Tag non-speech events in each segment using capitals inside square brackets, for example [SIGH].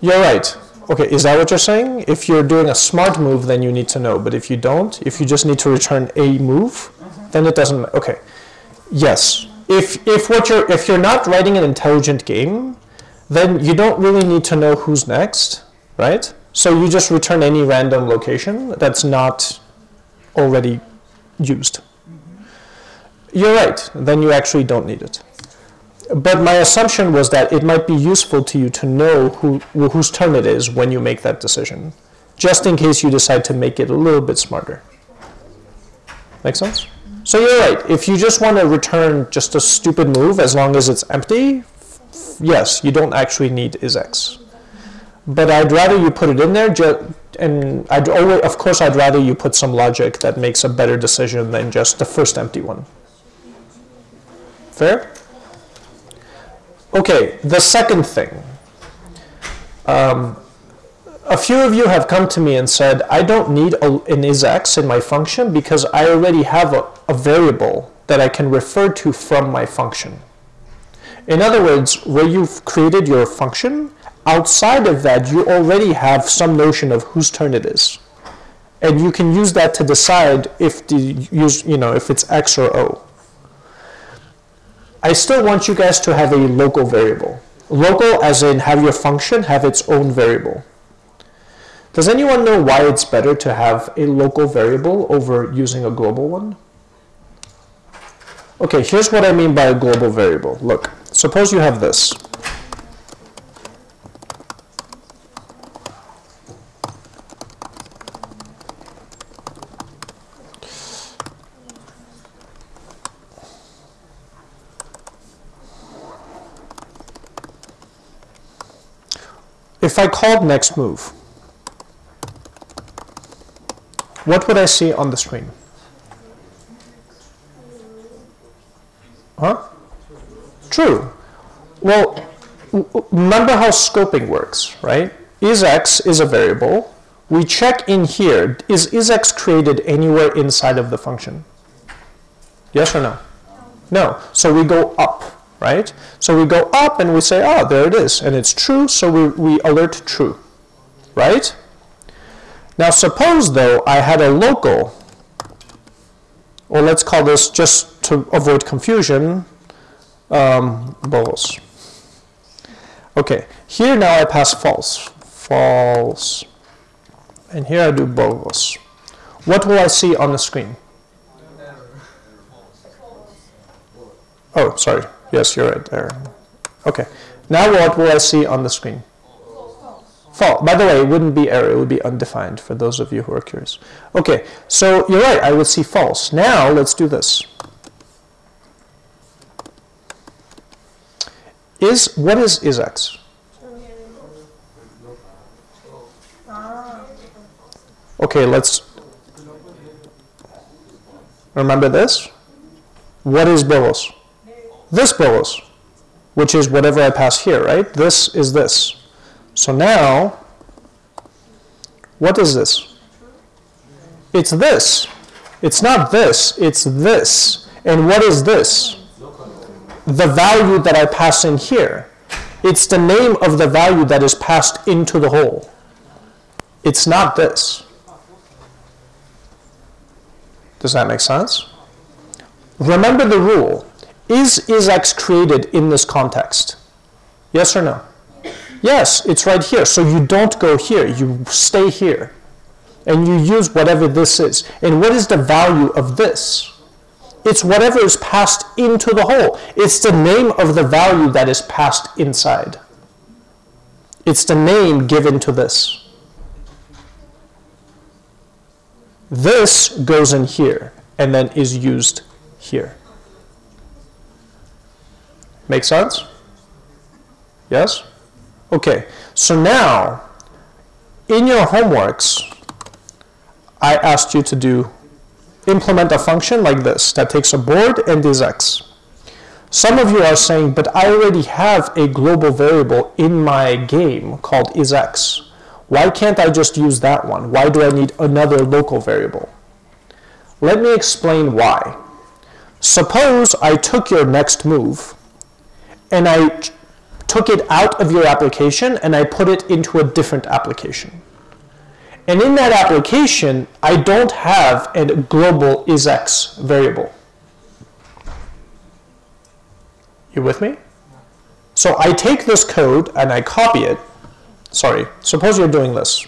You're right. Okay, is that what you're saying? If you're doing a smart move, then you need to know. But if you don't, if you just need to return a move, then it doesn't. Okay, yes. If if what you're if you're not writing an intelligent game, then you don't really need to know who's next, right? So you just return any random location that's not already used. Mm-hmm. You're right. Then you actually don't need it. But my assumption was that it might be useful to you to know who, whose turn it is when you make that decision, just in case you decide to make it a little bit smarter. Make sense? Mm-hmm. So you're right. If you just want to return just a stupid move as long as it's empty, yes, you don't actually need is isX. But I'd rather you put it in there, and I'd always, of course, I'd rather you put some logic that makes a better decision than just the first empty one. Fair? Okay, the second thing. Um, a few of you have come to me and said, I don't need a, an isX in my function because I already have a, a variable that I can refer to from my function. In other words, where you've created your function, outside of that, you already have some notion of whose turn it is. And you can use that to decide if the use, you know, if it's X or O. I still want you guys to have a local variable. Local as in have your function have its own variable. Does anyone know why it's better to have a local variable over using a global one? Okay, here's what I mean by a global variable. Look, suppose you have this. If I called next move, what would I see on the screen? Huh? True. Well, remember how scoping works, right? IsX is a variable. We check in here, is IsX created anywhere inside of the function? Yes or no? No. So we go up right? So we go up and we say, oh, there it is, and it's true, so we, we alert true, right? Now suppose, though, I had a local, or let's call this, just to avoid confusion, um, bolos. Okay, here now I pass false, false, and here I do bolos. What will I see on the screen? Oh, sorry. Yes, you're right there. Okay. Now what will I see on the screen? False. By the way, it wouldn't be error. It would be undefined for those of you who are curious. Okay. So you're right. I would see false. Now let's do this. Is what is is x? Okay, let's remember this. What is bolos? This bolos, which is whatever I pass here, right? This is this. So now, what is this? It's this. It's not this, it's this. And what is this? The value that I pass in here. It's the name of the value that is passed into the hole. It's not this. Does that make sense? Remember the rule. Is IsX created in this context? Yes or no? Yes, it's right here. So you don't go here. You stay here. And you use whatever this is. And what is the value of this? It's whatever is passed into the hole. It's the name of the value that is passed inside. It's the name given to this. This goes in here and then is used here. Make sense? Yes? Okay, so now, in your homeworks, I asked you to do implement a function like this that takes a board and is x. Some of you are saying, but I already have a global variable in my game called isX. Why can't I just use that one? Why do I need another local variable? Let me explain why. Suppose I took your next move and I took it out of your application and I put it into a different application. And in that application, I don't have a global isX variable. You with me? So I take this code and I copy it. Sorry, suppose you're doing this.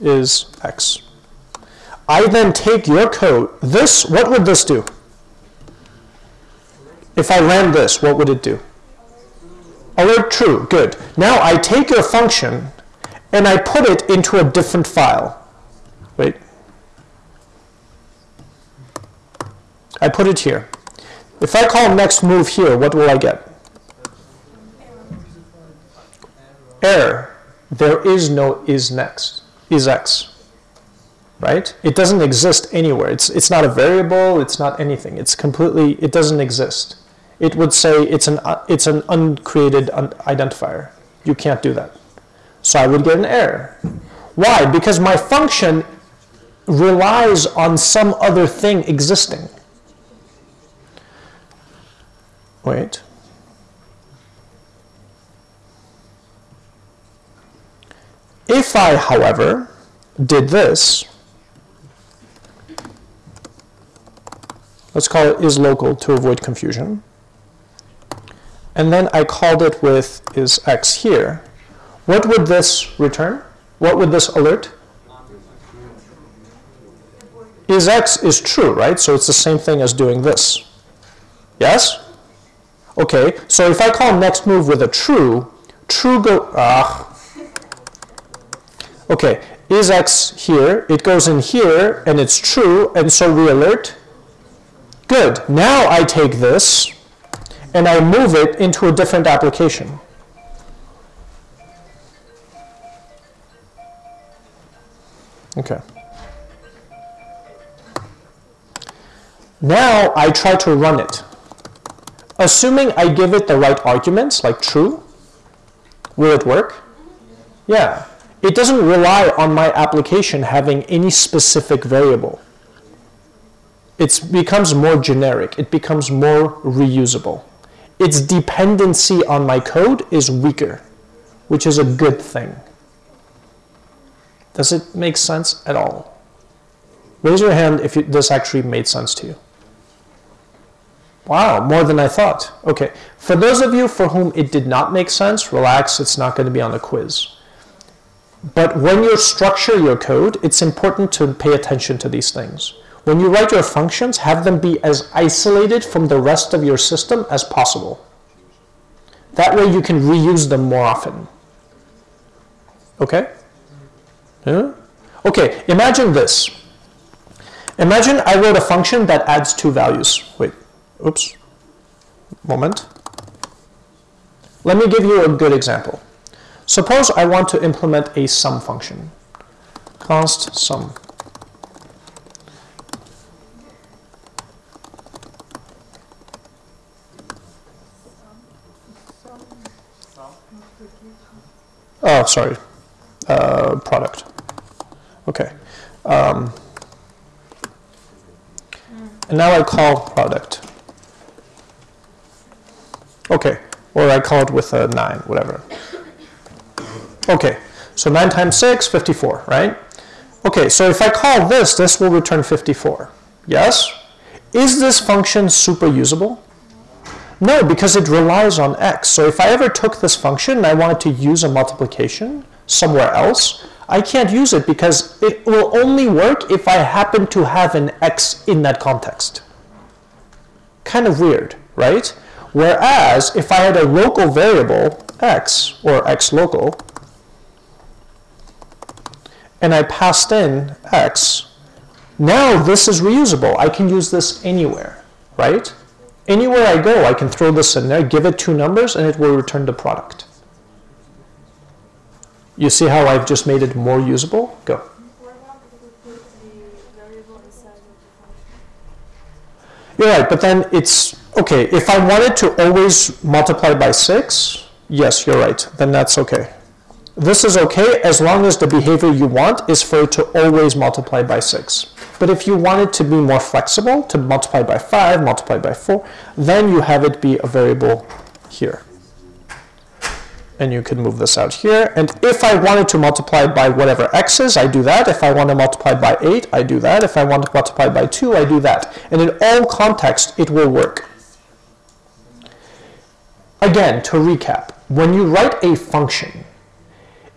Is X. I then take your code. This, what would this do? If I ran this, what would it do? Alert true, good. Now I take your function and I put it into a different file. Wait. I put it here. If I call next move here, what will I get? Error. There is no is next, is x. Right? It doesn't exist anywhere. It's, it's not a variable, it's not anything. It's completely, it doesn't exist. It would say it's an, uh, it's an uncreated un identifier. You can't do that. So I would get an error. Why? Because my function relies on some other thing existing. Wait. If I, however, did this, let's call it is local to avoid confusion, and then I called it with is x here, what would this return? What would this alert? Is x is true, right? So it's the same thing as doing this. Yes? Okay, so if I call next move with a true, true go, ah. Okay, is x here, it goes in here, and it's true, and so we alert. Good, now I take this, and I move it into a different application. Okay. Now I try to run it. Assuming I give it the right arguments, like true, will it work? Yeah. It doesn't rely on my application having any specific variable. It becomes more generic. It becomes more reusable. Its dependency on my code is weaker, which is a good thing. Does it make sense at all? Raise your hand if this actually made sense to you. Wow, more than I thought. Okay, for those of you for whom it did not make sense, relax, it's not going to be on a quiz. But when you structure your code, it's important to pay attention to these things. When you write your functions, have them be as isolated from the rest of your system as possible. That way you can reuse them more often. Okay? Yeah? Okay, imagine this. Imagine I wrote a function that adds two values. Wait, oops, moment. Let me give you a good example. Suppose I want to implement a sum function. Const sum. Oh, sorry, uh, product. Okay. Um, and now I call product. Okay, or I call it with a 9, whatever. Okay, so 9 times 6, 54, right? Okay, so if I call this, this will return 54. Yes? Is this function super usable? No, because it relies on x. So if I ever took this function and I wanted to use a multiplication somewhere else, I can't use it because it will only work if I happen to have an x in that context. Kind of weird, right? Whereas if I had a local variable, x, or x local, and I passed in x, now this is reusable. I can use this anywhere, right? Anywhere I go, I can throw this in there, give it two numbers, and it will return the product. You see how I've just made it more usable? Go. You're right, but then it's, okay, if I wanted to always multiply by 6, yes, you're right, then that's okay. This is okay as long as the behavior you want is for it to always multiply by 6. But if you want it to be more flexible, to multiply by 5, multiply by 4, then you have it be a variable here. And you can move this out here. And if I wanted to multiply by whatever x is, I do that. If I want to multiply by 8, I do that. If I want to multiply by 2, I do that. And in all contexts, it will work. Again, to recap, when you write a function,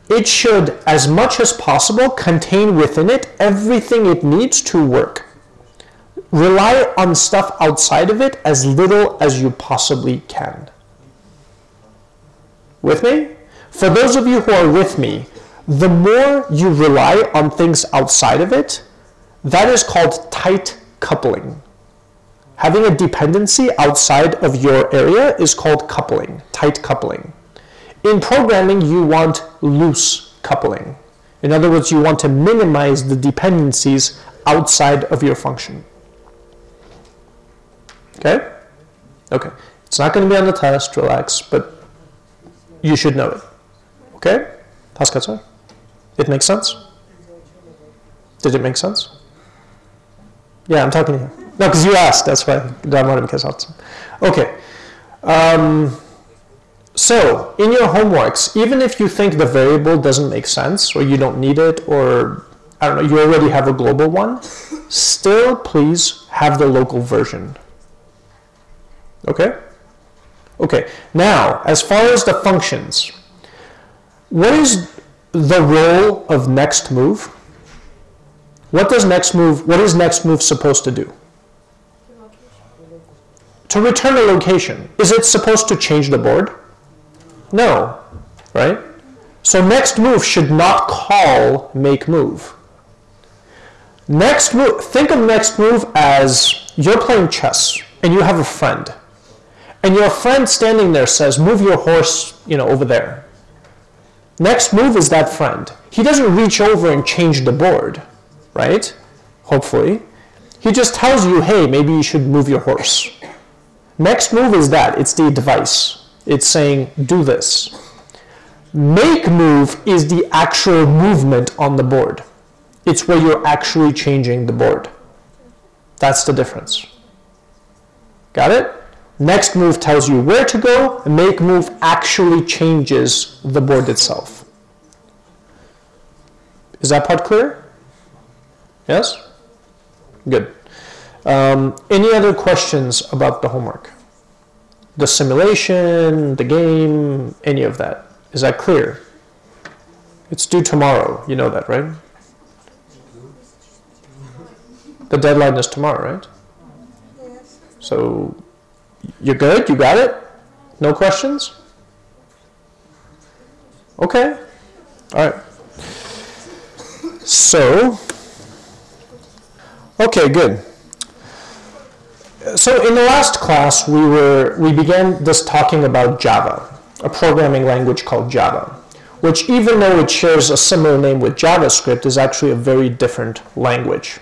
it should, as much as possible, contain within it everything it needs to work. Rely on stuff outside of it as little as you possibly can. With me? For those of you who are with me, the more you rely on things outside of it, that is called tight coupling. Having a dependency outside of your area is called coupling, tight coupling. In programming, you want loose coupling. In other words, you want to minimize the dependencies outside of your function. Okay? Okay. It's not going to be on the test, relax, but you should know it. Okay? Haskatsa? It makes sense? Did it make sense? Yeah, I'm talking to you. No, because you asked, that's why. Okay. Um, so, in your homeworks, even if you think the variable doesn't make sense, or you don't need it, or I don't know, you already have a global one, still please have the local version. Okay? Okay, now, as far as the functions, what is the role of next move? What does next move, what is next move supposed to do? To return a location. Is it supposed to change the board? No, right? So next move should not call make move. Next move, think of next move as you're playing chess and you have a friend. And your friend standing there says, move your horse, you know, over there. Next move is that friend. He doesn't reach over and change the board, right? Hopefully. He just tells you, hey, maybe you should move your horse. Next move is that. It's the advice. It's saying, do this. Make move is the actual movement on the board. It's where you're actually changing the board. That's the difference. Got it? Next move tells you where to go. Make move actually changes the board itself. Is that part clear? Yes? Good. Um, any other questions about the homework? The simulation, the game, any of that. Is that clear? It's due tomorrow. You know that, right? The deadline is tomorrow, right? So you're good? You got it? No questions? Okay. All right. So, okay, good so in the last class, we were we began this talking about Java, a programming language called Java, which even though it shares a similar name with JavaScript, is actually a very different language.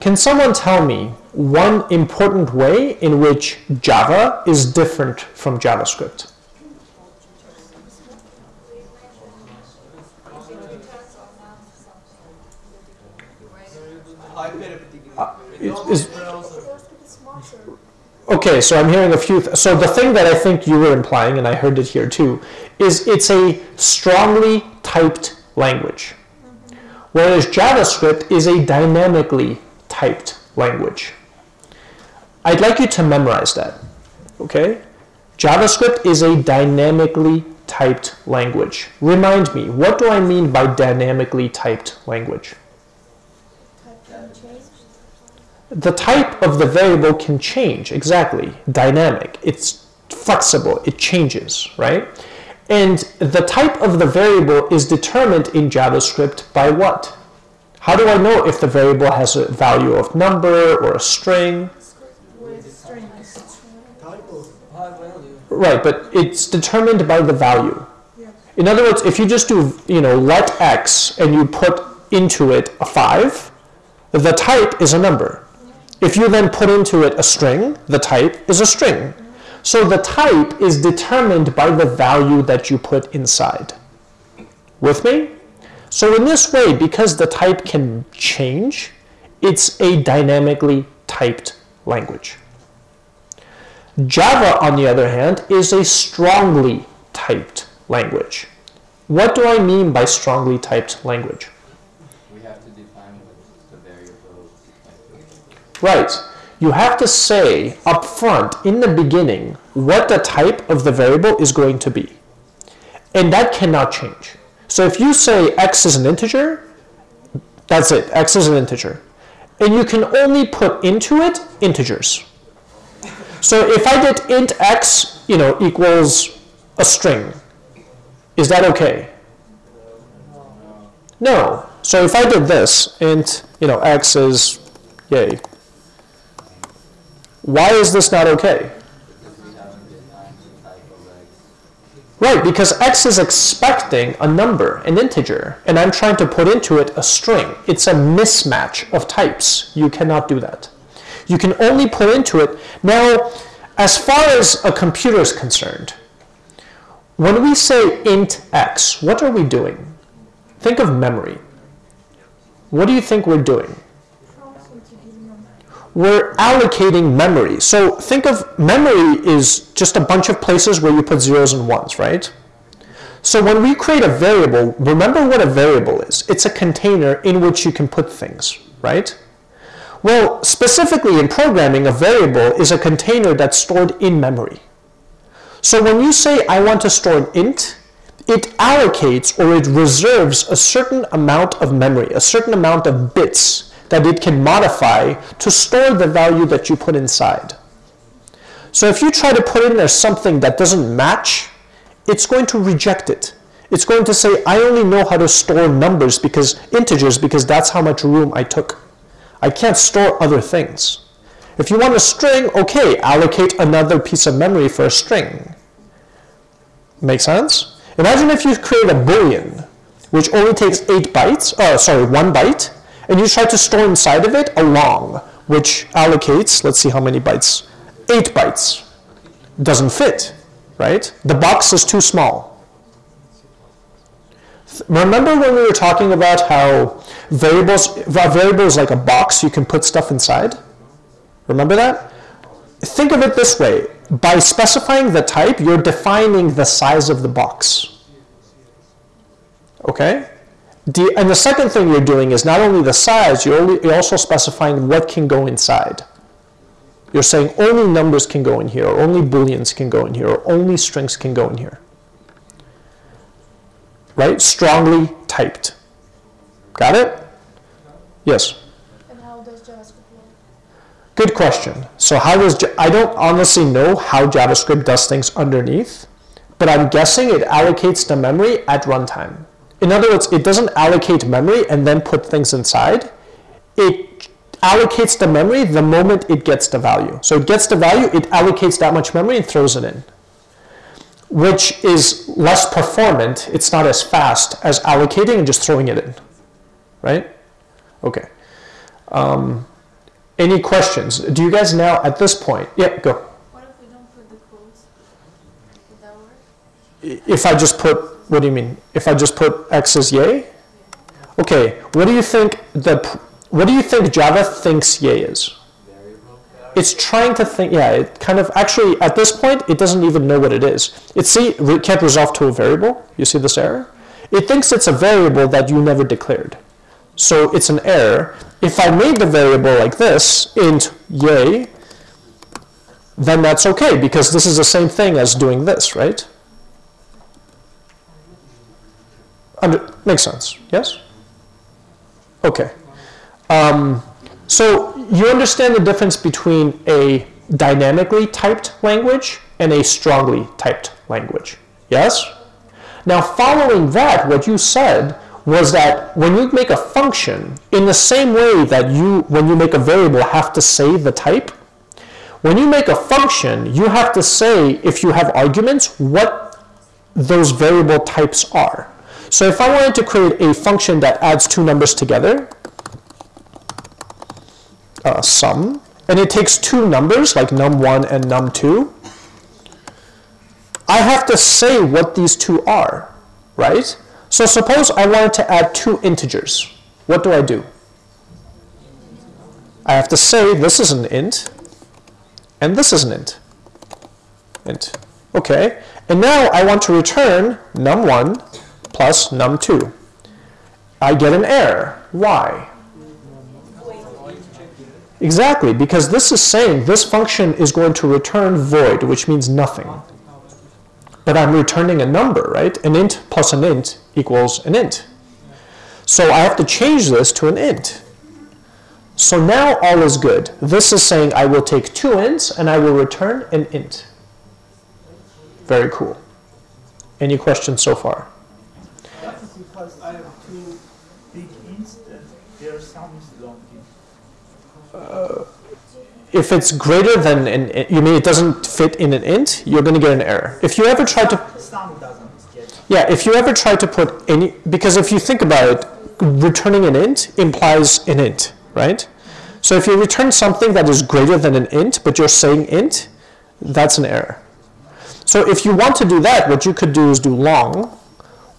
Can someone tell me one important way in which Java is different from JavaScript? Uh, is, Okay, so I'm hearing a few. so the thing that I think you were implying, and I heard it here too, is it's a strongly typed language, mm-hmm. whereas JavaScript is a dynamically typed language. I'd like you to memorize that. Okay, JavaScript is a dynamically typed language. Remind me, what do I mean by dynamically typed language? The type of the variable can change, exactly, dynamic. It's flexible, it changes, right? And the type of the variable is determined in JavaScript by what? How do I know if the variable has a value of number or a string? Right, but it's determined by the value. In other words, if you just do, you know, let x and you put into it a 5, the type is a number. If you then put into it a string, the type is a string. So the type is determined by the value that you put inside. With me? So in this way, because the type can change, it's a dynamically typed language. Java, on the other hand, is a strongly typed language. What do I mean by strongly typed language? We have to define what the variable is. Right. You have to say up front in the beginning what the type of the variable is going to be. And that cannot change. So if you say x is an integer, that's it. x is an integer. And you can only put into it integers. So if I did int x, you know, equals a string, is that okay? No. So if I did this, int, you know, x is yay. Why is this not okay? Right, because x is expecting a number, an integer, and I'm trying to put into it a string. It's a mismatch of types. You cannot do that. You can only put into it. Now, as far as a computer is concerned, when we say int x, what are we doing? Think of memory. What do you think we're doing? We're allocating memory. So think of memory is just a bunch of places where you put zeros and ones, right? So when we create a variable, remember what a variable is. It's a container in which you can put things, right? Well, specifically in programming, a variable is a container that's stored in memory. So when you say I want to store an int, it allocates or it reserves a certain amount of memory, a certain amount of bits that it can modify to store the value that you put inside. So if you try to put in there something that doesn't match, it's going to reject it. It's going to say, I only know how to store numbers because integers because that's how much room I took. I can't store other things. If you want a string, okay, allocate another piece of memory for a string. Make sense? Imagine if you create a boolean, which only takes eight bytes, oh, sorry, one byte, and you try to store inside of it a long, which allocates, let's see how many bytes, 8 bytes. Doesn't fit, right? The box is too small. Remember when we were talking about how variables, variable is like a box you can put stuff inside? Remember that? Think of it this way. By specifying the type, you're defining the size of the box. Okay? The, and the second thing you're doing is not only the size, you're, only, you're also specifying what can go inside. You're saying only numbers can go in here, or only booleans can go in here, or only strings can go in here. Right? Strongly typed. Got it? Yes? And how does JavaScript work? Good question. So how does, I don't honestly know how JavaScript does things underneath, but I'm guessing it allocates the memory at runtime. In other words, it doesn't allocate memory and then put things inside. It allocates the memory the moment it gets the value. So it gets the value, it allocates that much memory and throws it in, which is less performant. It's not as fast as allocating and just throwing it in, right? Okay. Um, any questions? Do you guys now, at this point, yeah, go. What if we don't put the quotes? Would that work? If I just put what do you mean? If I just put x as yay? Okay, what do you think the what do you think Java thinks yay is? It's trying to think, yeah, it kind of, actually, at this point, it doesn't even know what it is. It see, it can't resolve to a variable. You see this error? It thinks it's a variable that you never declared. So it's an error. If I made the variable like this, int yay, then that's okay, because this is the same thing as doing this, right? Under, makes sense, yes? Okay. Um, so you understand the difference between a dynamically typed language and a strongly typed language, yes? Now following that, what you said was that when you make a function, in the same way that you, when you make a variable, have to say the type, when you make a function, you have to say, if you have arguments, what those variable types are. So if I wanted to create a function that adds two numbers together, uh, sum, and it takes two numbers like num1 and num2, I have to say what these two are, right? So suppose I wanted to add two integers. What do I do? I have to say this is an int, and this is an int. Int. Okay, and now I want to return num1 plus num2. I get an error. Why? Exactly, because this is saying this function is going to return void, which means nothing. But I'm returning a number, right? An int plus an int equals an int. So I have to change this to an int. So now all is good. This is saying I will take two ints and I will return an int. Very cool. Any questions so far? That's because I have two big ints that their sum is long int. If it's greater than an, you mean it doesn't fit in an int, you're going to get an error. If you ever try to doesn't. Yeah, if you ever try to put any, because if you think about it, returning an int implies an int, right? So if you return something that is greater than an int, but you're saying int, that's an error. So if you want to do that, what you could do is do long,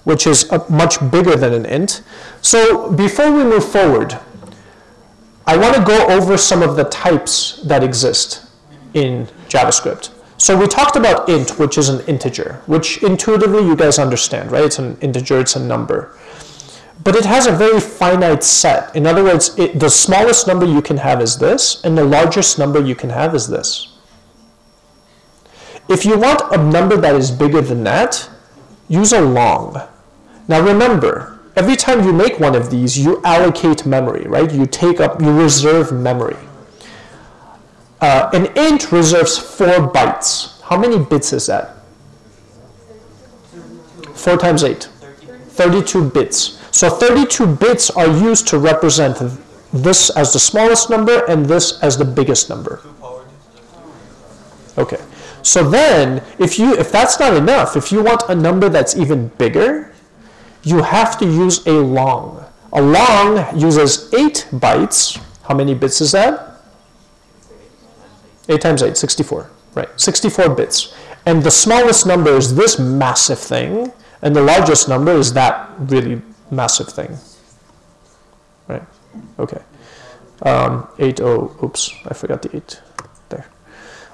which is a, much bigger than an int. So before we move forward, I want to go over some of the types that exist in JavaScript. So we talked about int, which is an integer, which intuitively you guys understand, right? It's an integer, it's a number. But it has a very finite set. In other words, it, the smallest number you can have is this, and the largest number you can have is this. If you want a number that is bigger than that, use a long. Now remember, every time you make one of these, you allocate memory, right? You take up, you reserve memory. Uh, an int reserves four bytes. How many bits is that? Four times eight. 32 bits. So 32 bits are used to represent this as the smallest number and this as the biggest number. Okay. So then, if you if that's not enough, if you want a number that's even bigger, you have to use a long. A long uses 8 bytes. How many bits is that? 8 times 8, 64. Right, 64 bits. And the smallest number is this massive thing, and the largest number is that really massive thing. Right, okay. Um, 8, oh, oops, I forgot the 8 there.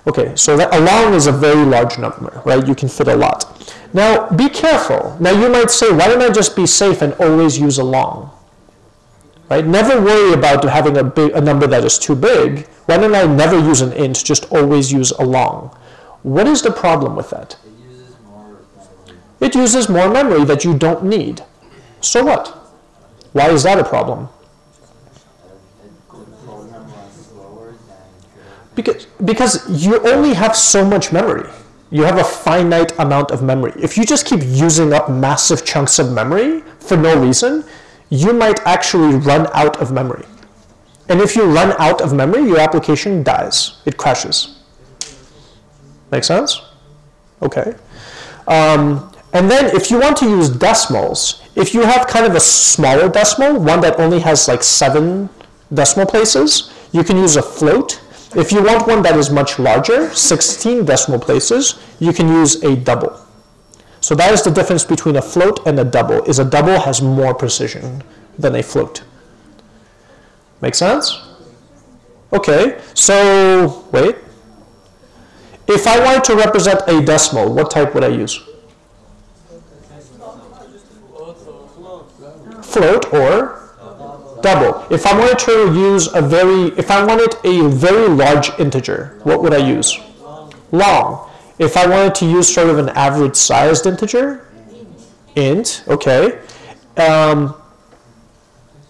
Okay, so that a long is a very large number, right? You can fit a lot. Now, be careful. Now, you might say, why don't I just be safe and always use a long? Right? Never worry about having a, big, a number that is too big. Why don't I never use an int, just always use a long? What is the problem with that? It uses more memory. It uses more memory that you don't need. So what? Why is that a problem? It could program runs slower than should. Because, because you only have so much memory. You have a finite amount of memory. If you just keep using up massive chunks of memory for no reason, you might actually run out of memory. And if you run out of memory, your application dies. It crashes. Make sense? Okay. Um, and then if you want to use decimals, if you have kind of a smaller decimal, one that only has like seven decimal places, you can use a float. If you want one that is much larger, 16 decimal places, you can use a double. So that is the difference between a float and a double, is a double has more precision than a float. Make sense? Okay, so wait. If I wanted to represent a decimal, what type would I use? Float or double. If I wanted to use a very, if I wanted a very large integer, what would I use? Long. If I wanted to use sort of an average sized integer, int, okay. Um,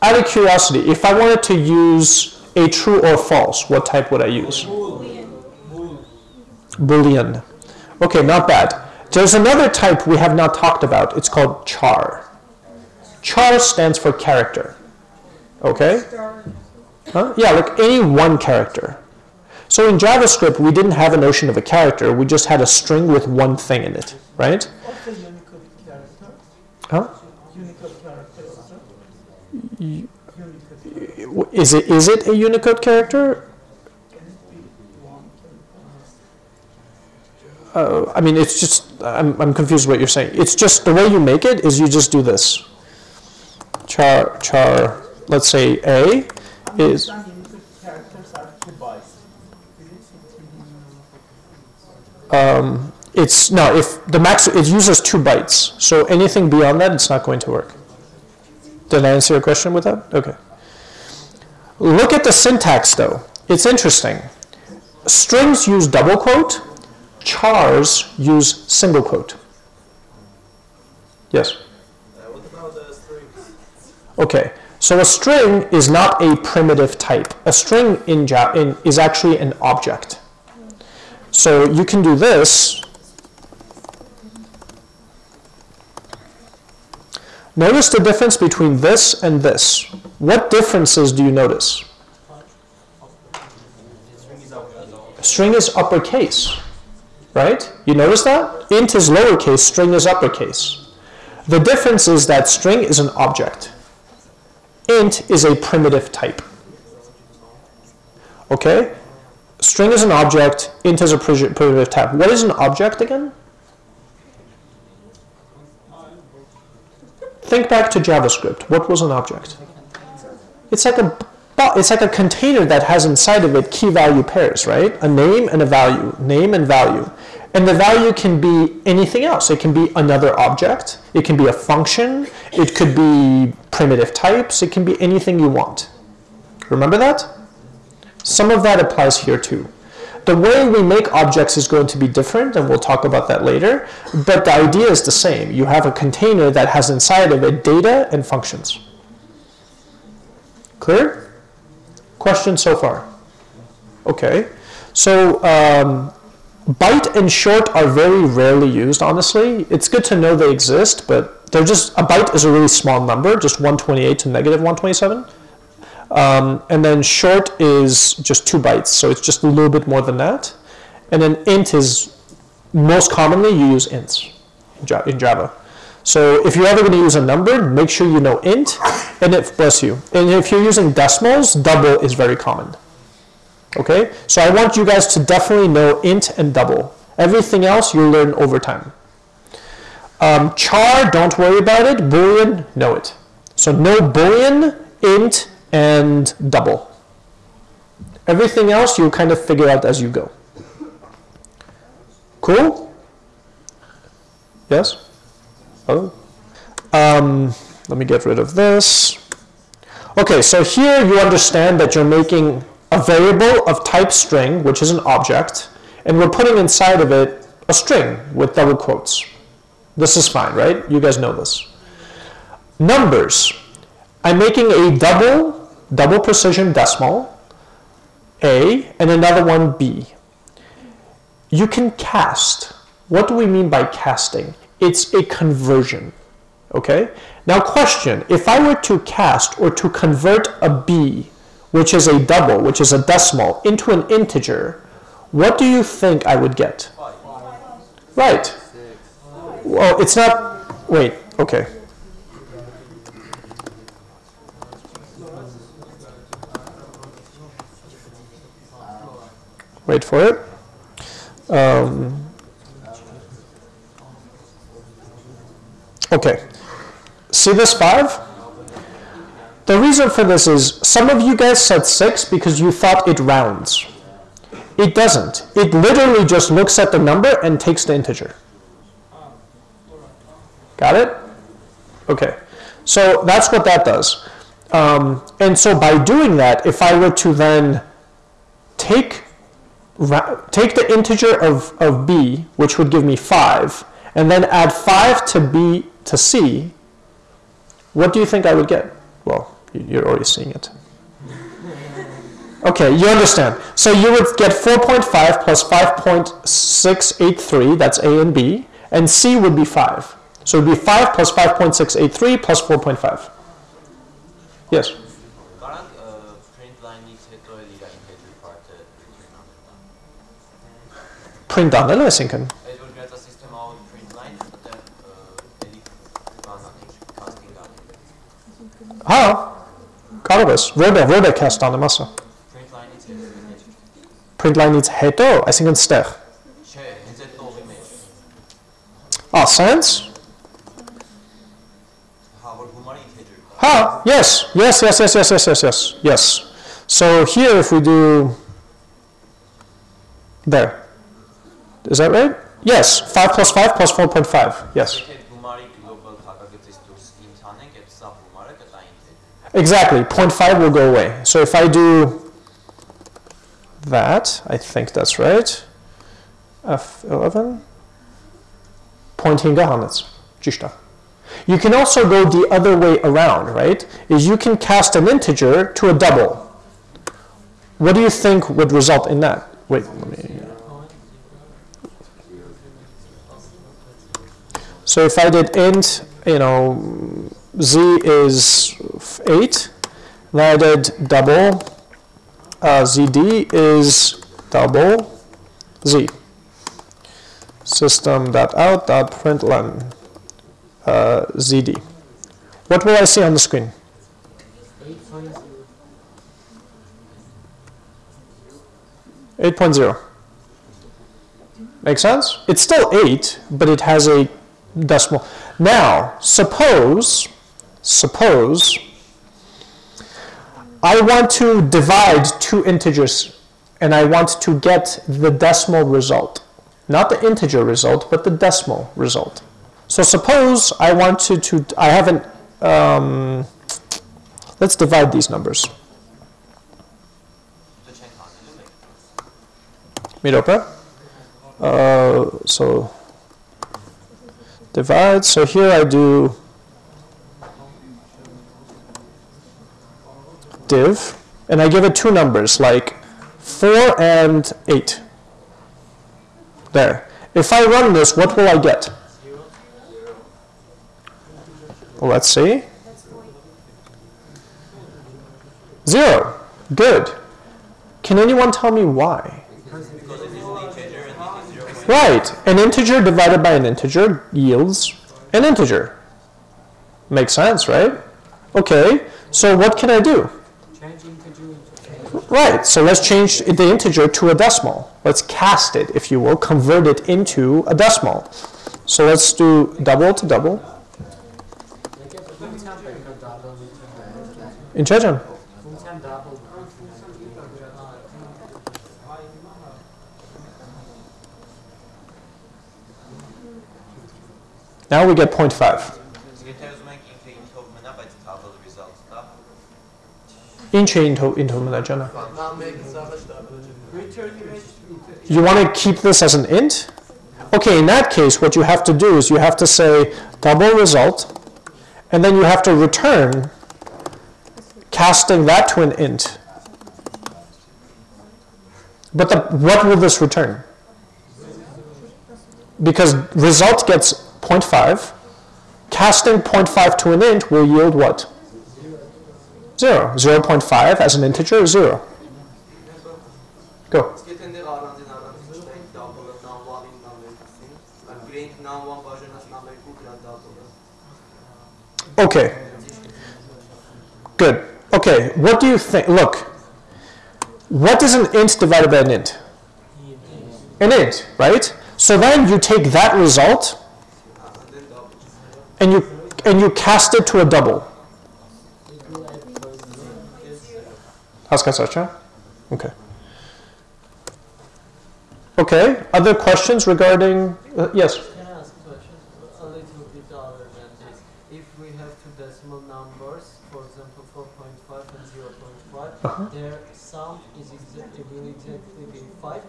out of curiosity, if I wanted to use a true or false, what type would I use? Boolean. Boolean. Okay, not bad. There's another type we have not talked about. It's called char. Char stands for character. Okay? Huh? Yeah, like any one character. So in JavaScript, we didn't have a notion of a character. We just had a string with one thing in it, right? Huh? Is it is it a Unicode character? Uh, I mean, it's just I'm, I'm confused what you're saying. It's just the way you make it is you just do this. Char char let's say A is um, it's no if the max it uses two bytes. So anything beyond that it's not going to work. Did I answer your question with that? Okay. Look at the syntax though. It's interesting. Strings use double quote chars use single quote. Yes? Okay. So a string is not a primitive type. A string in, in is actually an object. So you can do this. Notice the difference between this and this. What differences do you notice? String is uppercase, right? You notice that? Int is lowercase, string is uppercase. The difference is that string is an object. Int is a primitive type. Okay? String is an object, int is a primitive type. What is an object again? Think back to JavaScript. What was an object? It's like a it's like a container that has inside of it key value pairs, right? A name and a value, name and value. And the value can be anything else. It can be another object, it can be a function, it could be primitive types, it can be anything you want. Remember that? Some of that applies here too. The way we make objects is going to be different, and we'll talk about that later, but the idea is the same. You have a container that has inside of it data and functions. Clear? Questions so far? Okay. So, um, byte and short are very rarely used, honestly. It's good to know they exist, but they're just, a byte is a really small number, just 128 to negative 127. Um, and then short is just two bytes, so it's just a little bit more than that. And then int is most commonly you use ints in Java. So if you're ever going to use a number, make sure you know int, and if bless you. And if you're using decimals, double is very common. Okay, so I want you guys to definitely know int and double. Everything else you'll learn over time. Um, char, don't worry about it. Boolean, know it. So no boolean, int, and double. Everything else you'll kind of figure out as you go. Cool? Yes? Oh. Um, let me get rid of this. Okay, so here you understand that you're making a variable of type string, which is an object, and we're putting inside of it a string with double quotes. This is fine, right? You guys know this. Numbers. I'm making a double, double precision decimal, A, and another one B. You can cast. What do we mean by casting? It's a conversion. Okay? Now, question if I were to cast or to convert a B, which is a double, which is a decimal, into an integer, what do you think I would get? Right. Well, it's not. Wait, okay. Wait for it. Um, okay. See this 5? The reason for this is some of you guys said 6 because you thought it rounds. It doesn't. It literally just looks at the number and takes the integer. Got it? Okay. So that's what that does. Um, and so by doing that, if I were to then take take the integer of, of b, which would give me 5, and then add 5 to b to c, what do you think I would get? Well, you're already seeing it. Okay, you understand. So you would get 4.5 plus 5.683, that's A and B, and C would be 5. So it would be 5 plus 5.683 plus 4.5. Yes? Print line needs ito lila Carlos. Rhoda, Rhoda cast aan de massa. Print line needs ito. Print line needs heto, I think it's ster. Che, it's ito image. Ah, science? How about humani? Ha, yes, yes, yes, yes, yes, yes, yes, yes, yes. So here if we do, there, Is that right? Yes, 5 plus 5 plus 4.5. Yes. Exactly. 0.5 will go away. So if I do that, I think that's right. F11. Pointing hanets. Jishta. You can also go the other way around, right? Is you can cast an integer to a double. What do you think would result in that? Wait, let me. So if I did int, you know, z is 8, then I did double, uh, zd is double z. System.out.println uh, zd. What will I see on the screen? Eight point zero. Make sense? It's still eight, but it has a decimal. Now, suppose, Suppose I want to divide two integers and I want to get the decimal result. Not the integer result, but the decimal result. So suppose I want to, to I haven't, um, let's divide these numbers. Miropa. Uh, so divide, so here I do div, and I give it two numbers, like 4 and 8. There. If I run this, what will I get? Let's see. 0. Good. Can anyone tell me why? Zero Right. An integer divided by an integer yields an integer. Makes sense, right? Okay. So what can I do? Right. So let's change the integer to a decimal. Let's cast it, if you will, convert it into a decimal. So let's do double to double. In Chechen. Now we get 0.5. entry into, into Malayana. You want to keep this as an int? Okay, in that case, what you have to do is you have to say double result, and then you have to return casting that to an int. But the, what will this return? Because result gets 0.5, casting 0.5 to an int will yield what? 0. 0 0.5 as an integer, 0. Go. Okay. Good. Okay, what do you think? Look, what is an int divided by an int? An int, right? So then you take that result and you, and you cast it to a double. Haskasasha? Okay. Okay, other questions regarding, uh, yes? Can I ask questions a little bit other than this? If we have two decimal numbers, for example 4.5 and 0 0.5, uh -huh. their sum is exactly equal to be 5?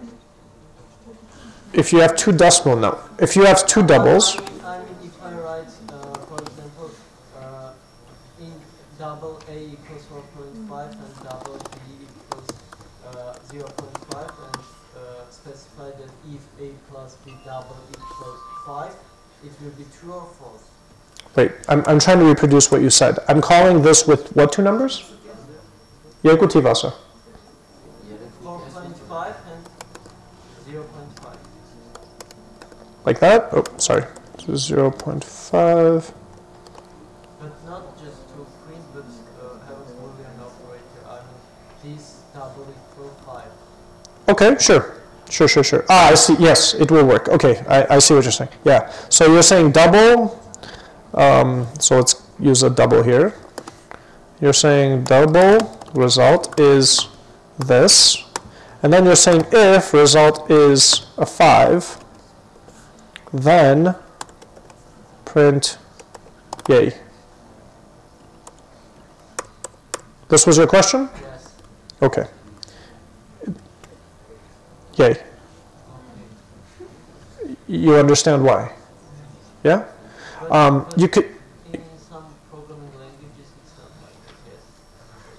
If you have two decimal, no. If you have two doubles. 5, it will be true or false. Wait, I'm, I'm trying to reproduce what you said. I'm calling this with what two numbers? Yakuti 4.5 and 0.5. Like that? Oh, sorry. So 0 uh, 0.5. Okay, sure. Sure, sure, sure. Ah, I see. Yes, it will work. Okay, I, I see what you're saying. Yeah. So you're saying double. Um, so let's use a double here. You're saying double result is this. And then you're saying if result is a 5, then print yay. This was your question? Yes. Okay. Yay. You understand why? Yeah? Um, you could, in some programming languages, it's not like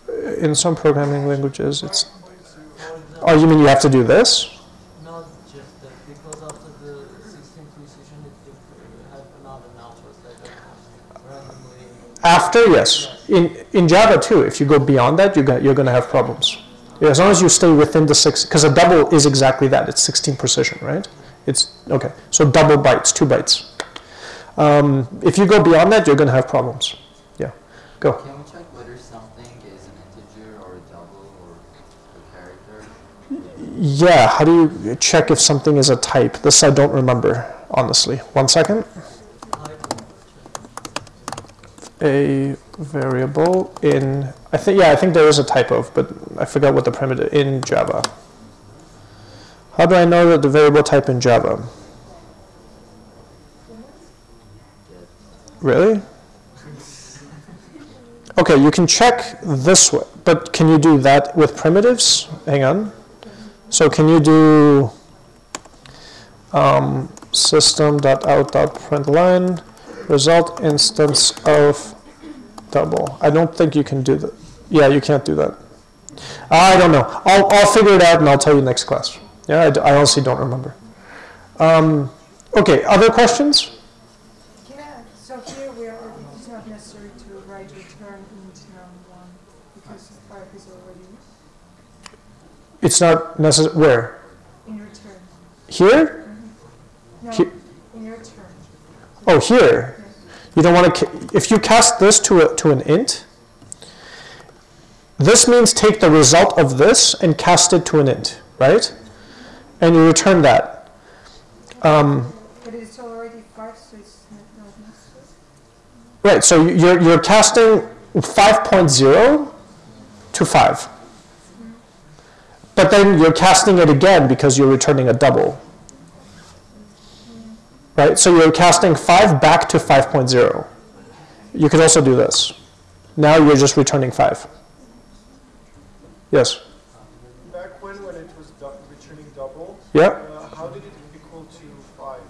that. Yes. in some programming languages, it's, For example, oh, you mean you have to do this? not just that, because after the 16th precision, it uh, have another numbers that randomly. After, yes. In, in Java too, if you go beyond that, you got, you're going to have problems. Yeah, as long as you stay within the six, because a double is exactly that. It's 16 precision, right? It's, okay. So double bytes, two bytes. Um, if you go beyond that, you're going to have problems. Yeah. Go. Can we check whether something is an integer or a double or a character? Yeah, how do you check if something is a type? This I don't remember, honestly. One second. A variable in, I think, yeah, I think there is a type of, but I forgot what the primitive, in Java. How do I know that the variable type in Java? Really? Okay, you can check this way, but can you do that with primitives? Hang on. So can you do um, system.out.println result instance of double? I don't think you can do that. Yeah, you can't do that. I don't know. I'll, I'll figure it out and I'll tell you next class. Yeah, I honestly don't remember. Um, okay, other questions? Yeah, so here we are, it's not necessary to write return int num1 because five is already It's not necessary. Where? in return. Here? No, He- in return. Oh, here. You don't want to. If you cast this to a, to an int, this means take the result of this and cast it to an int, right? And you return that. Um, But it's already five, so it's not not necessary. right. So you're you're casting 5.0 to 5. But then you're casting it again because you're returning a double. Right? So you're casting 5 back to 5.0. You could also do this. Now you're just returning 5. Yes? Back when, when it was returning double, Yeah? uh, how did it equal to five,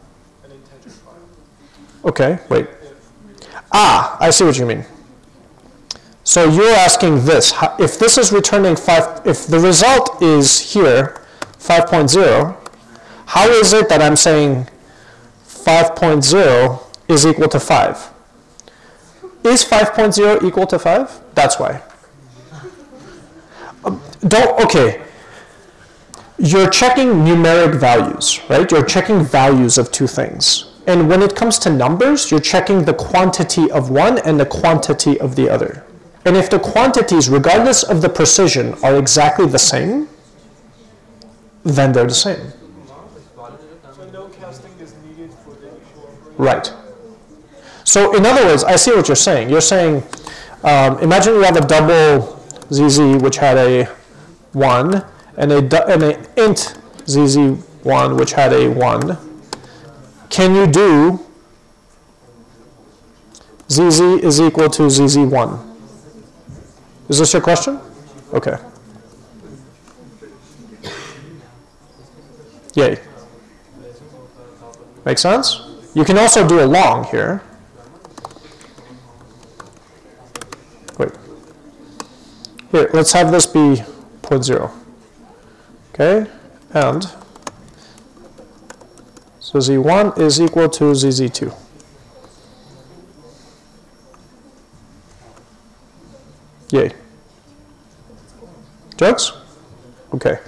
an integer five? Okay, wait. Ah, I see what you mean. So you're asking this, if this is returning 5, if the result is here, 5.0, how is it that I'm saying 5.0 is equal to 5? Is 5.0 equal to 5? That's why. Um, Don't, okay. You're checking numeric values, right? You're checking values of two things. And when it comes to numbers, you're checking the quantity of one and the quantity of the other. And if the quantities, regardless of the precision, are exactly the same, then they're the same. So no casting is needed for the equal operation? Right. So in other words, I see what you're saying. You're saying, um, imagine you have a double ZZ which had a 1 and a, and an int ZZ1 which had a 1. Can you do ZZ is equal to ZZ1? Is this your question? Okay. Yay. Make sense? You can also do a long here. Wait. Here, let's have this be 0.0. Okay? And so z1 is equal to zz2. Yay. Jokes? Okay.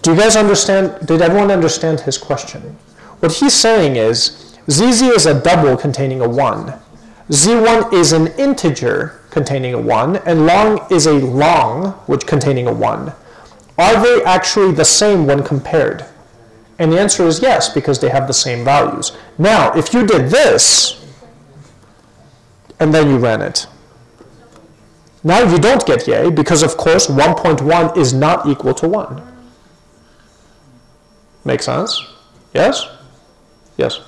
Do you guys understand? Did everyone understand his question? What he's saying is ZZ is a double containing a 1. Z1 is an integer containing a 1, and long is a long which containing a 1. Are they actually the same when compared? And the answer is yes, because they have the same values. Now, if you did this, and then you ran it, now you don't get yay, because of course 1.1 is not equal to 1. Make sense? Yes? Yes.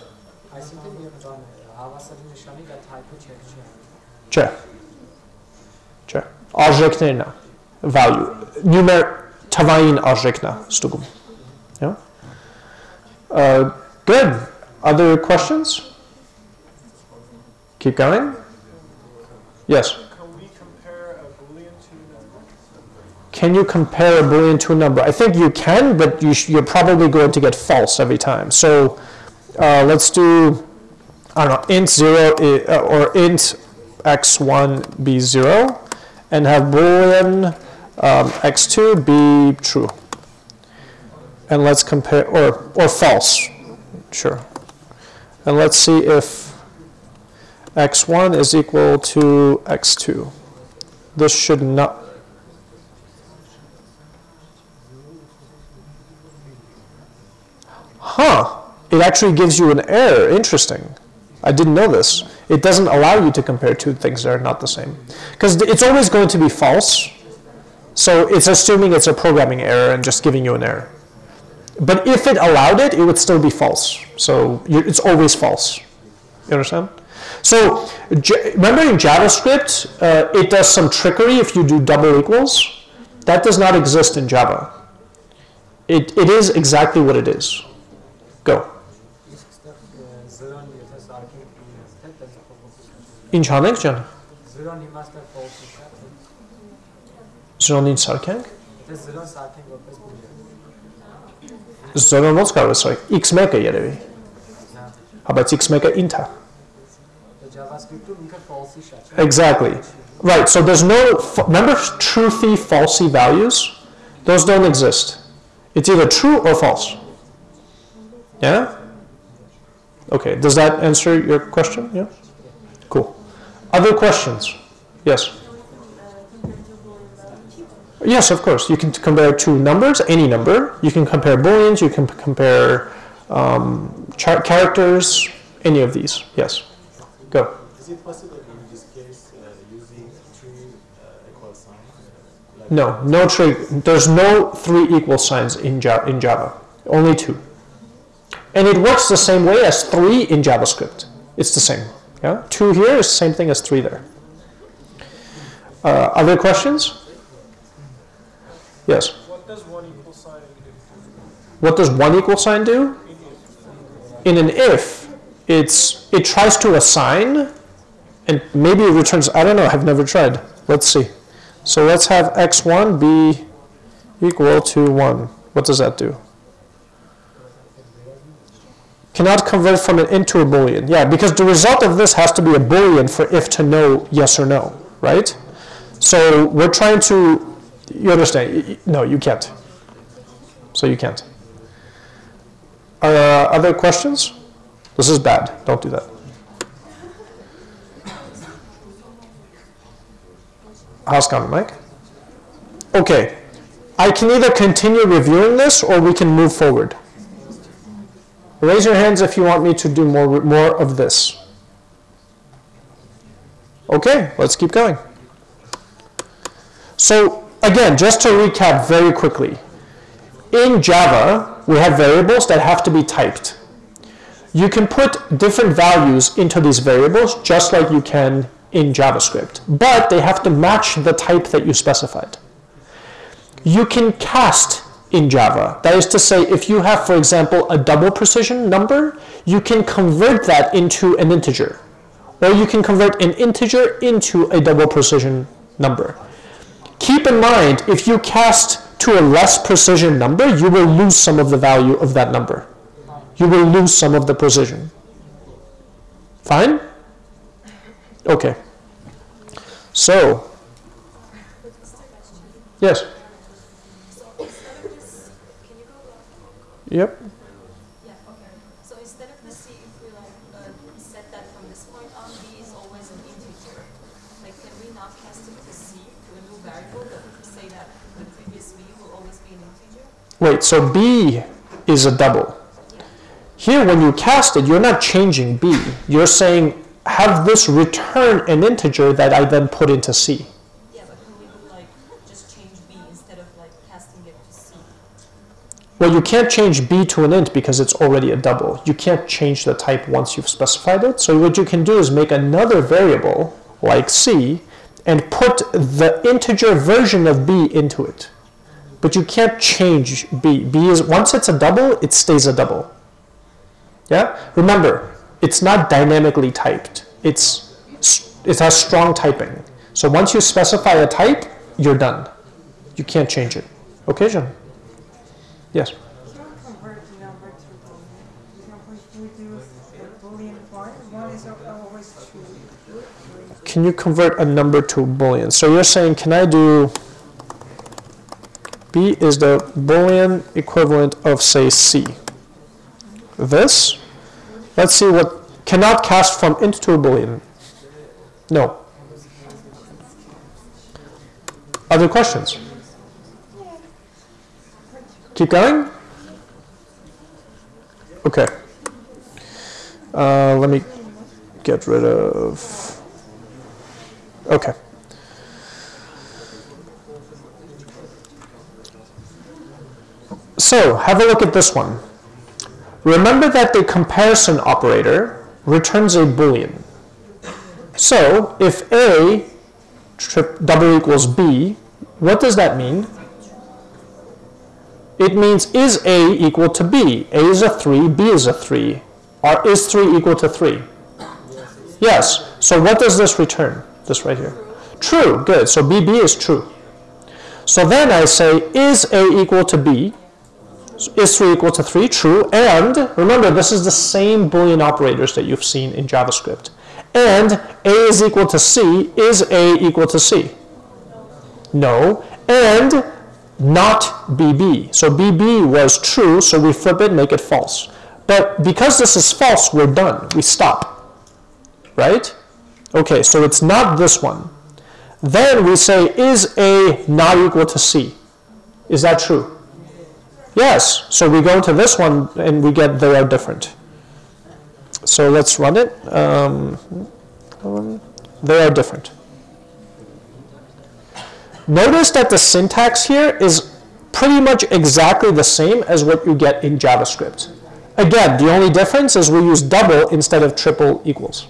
Չէ։ Չէ։ Արժեքներն է value numer թվային արժեքն է ստուգում։ Yeah. Uh, good. Other questions? Keep going. Yes. Can we compare a boolean to a number? Can you compare a boolean to a number? I think you can, but you sh- you're probably going to get false every time. So uh, let's do, I don't know, int 0 i- uh, or int x1 be 0 and have boolean um, x2 be true. And let's compare, or, or false, sure. And let's see if x1 is equal to x2. This should not, Huh. It actually gives you an error. Interesting. I didn't know this. It doesn't allow you to compare two things that are not the same. Because it's always going to be false. So it's assuming it's a programming error and just giving you an error. But if it allowed it, it would still be false. So it's always false. You understand? So remember in JavaScript, uh, it does some trickery if you do double equals. That does not exist in Java. It, it is exactly what it is. Go. Ինչ անենք ջան։ Զրոն իմաստը false է, Զրոն ինչ սարքենք։ եթե զրոն սարքենք որպես boolean։ Զրոն ոնց կարող է սարք։ x1-ը երևի։ Հա բայց x1-ը int է։ Դա JavaScript-ում ինքը false-ի շատ է։ Exactly. Right. So there's no f- remember truthy falsy values. Those don't exist. It's either true or false. Yeah. Okay. Does that answer your question? Yeah. Cool. Other questions? Yes. Yes, of course. You can compare two numbers, any number. You can compare booleans. You can compare um, char- characters. Any of these. Yes. Go. Is it possible in this case uh, using three uh, equal signs? Like No, no three. There's no three equal signs in Java, in Java. Only two. And it works the same way as three in JavaScript. It's the same. Yeah, two here is the same thing as three there. Uh, other questions? Yes. What does one equal sign do? What does one equal sign do? In an if, it's it tries to assign, and maybe it returns. I don't know. I've never tried. Let's see. So let's have x1 be equal to 1. What does that do? Cannot convert from an int to a boolean. Yeah, because the result of this has to be a boolean for if to know yes or no, right? So we're trying to, you understand? No, you can't. So you can't. Uh, other questions? This is bad. Don't do that. How's it going, Mike? Okay. I can either continue reviewing this or we can move forward. Raise your hands if you want me to do more, more of this. Okay, let's keep going. So, again, just to recap very quickly. In Java, we have variables that have to be typed. You can put different values into these variables just like you can in JavaScript, but they have to match the type that you specified. You can cast in Java. That is to say, if you have, for example, a double precision number, you can convert that into an integer. Or you can convert an integer into a double precision number. Keep in mind, if you cast to a less precision number, you will lose some of the value of that number. You will lose some of the precision. Fine? Okay. So, yes. So instead of this, can you go back? Yep. Yeah, okay. So instead of the C, if we like uh, set that from this point on, B is always an integer. Like, can we not cast it to C to a new variable, but say that the previous B will always be an integer? Wait, so B is a double. Here, when you cast it, you're not changing B. You're saying, have this return an integer that I then put into C. Yeah, but can we do like just change B instead of like casting it to C? Well, you can't change b to an int because it's already a double. You can't change the type once you've specified it. So what you can do is make another variable like c and put the integer version of b into it. But you can't change b. b is once it's a double, it stays a double. Yeah? Remember, it's not dynamically typed. It's it has strong typing. So once you specify a type, you're done. You can't change it. Okay, John? Yes. Can we convert the number to boolean? For example, if we do a boolean one, one is always true. Can you convert a number to a boolean? So you're saying, can I do b is the boolean equivalent of say c? This. Let's see what cannot cast from int to a boolean. No. Other questions? Keep going? Okay. Uh, let me get rid of. Okay. So, have a look at this one. Remember that the comparison operator returns a boolean. So, if A double equals B, what does that mean? It means is A equal to B? A is a 3, B is a 3. Or is 3 equal to 3? Yes. So what does this return? This right here. True. Good. So BB is true. So then I say is A equal to B? Is 3 equal to 3? True. And remember, this is the same Boolean operators that you've seen in JavaScript. And A is equal to C. Is A equal to C? No. And not BB. So BB was true, so we flip it, make it false. But because this is false, we're done. We stop. Right? Okay, so it's not this one. Then we say, is A not equal to C? Is that true? Yes. So we go to this one and we get they are different. So let's run it. Um, they are different. Notice that the syntax here is pretty much exactly the same as what you get in JavaScript. Again, the only difference is we use double instead of triple equals.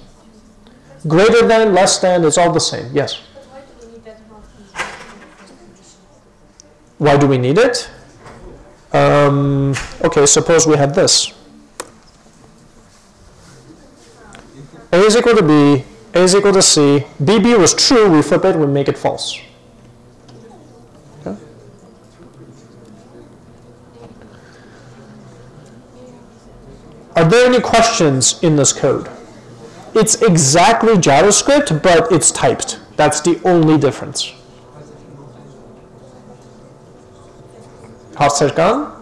Greater than, less than, it's all the same. Yes? Why do we need it? Um, okay, suppose we had this. A is equal to B, A is equal to C. BB was true, we flip it, we make it false. Okay. Any questions in this code? It's exactly JavaScript, but it's typed. That's the only difference. Hast du verstanden?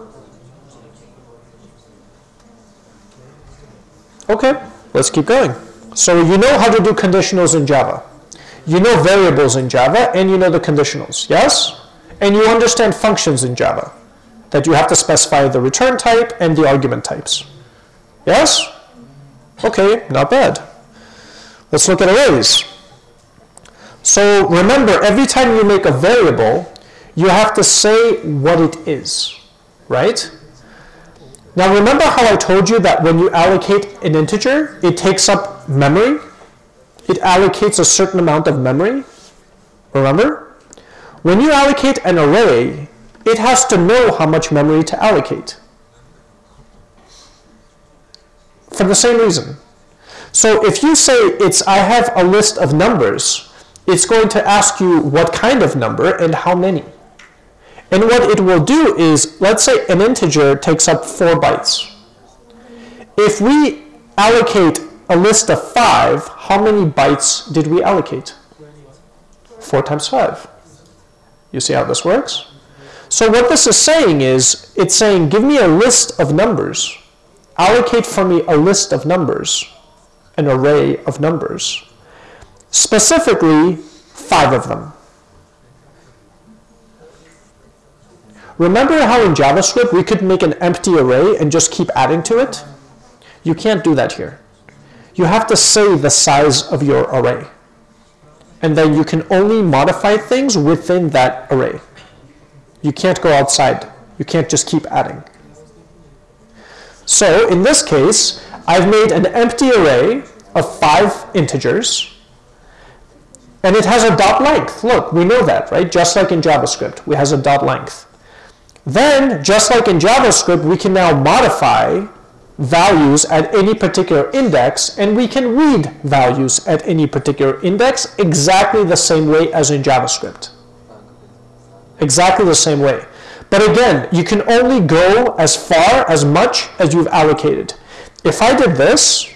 Okay, let's keep going. So you know how to do conditionals in Java. You know variables in Java, and you know the conditionals, yes? And you understand functions in Java, that you have to specify the return type and the argument types. Yes? Okay, not bad. Let's look at arrays. So remember, every time you make a variable, you have to say what it is, right? Now remember how I told you that when you allocate an integer, it takes up memory? It allocates a certain amount of memory? Remember? When you allocate an array, it has to know how much memory to allocate. For the same reason. So if you say it's I have a list of numbers, it's going to ask you what kind of number and how many. And what it will do is, let's say an integer takes up 4 bytes. If we allocate a list of 5, how many bytes did we allocate? 4 times 5. You see how this works? So what this is saying is, it's saying, give me a list of numbers. Allocate for me a list of numbers, an array of numbers. Specifically, 5 of them. Remember how in JavaScript we could make an empty array and just keep adding to it? You can't do that here. You have to say the size of your array. And then you can only modify things within that array. You can't go outside. You can't just keep adding. So in this case, I've made an empty array of five integers, and it has a dot length. Look, we know that, right? Just like in JavaScript, it has a dot length. Then, just like in JavaScript, we can now modify values at any particular index, and we can read values at any particular index exactly the same way as in JavaScript. Exactly the same way. But again, you can only go as far, as much as you've allocated. If I did this,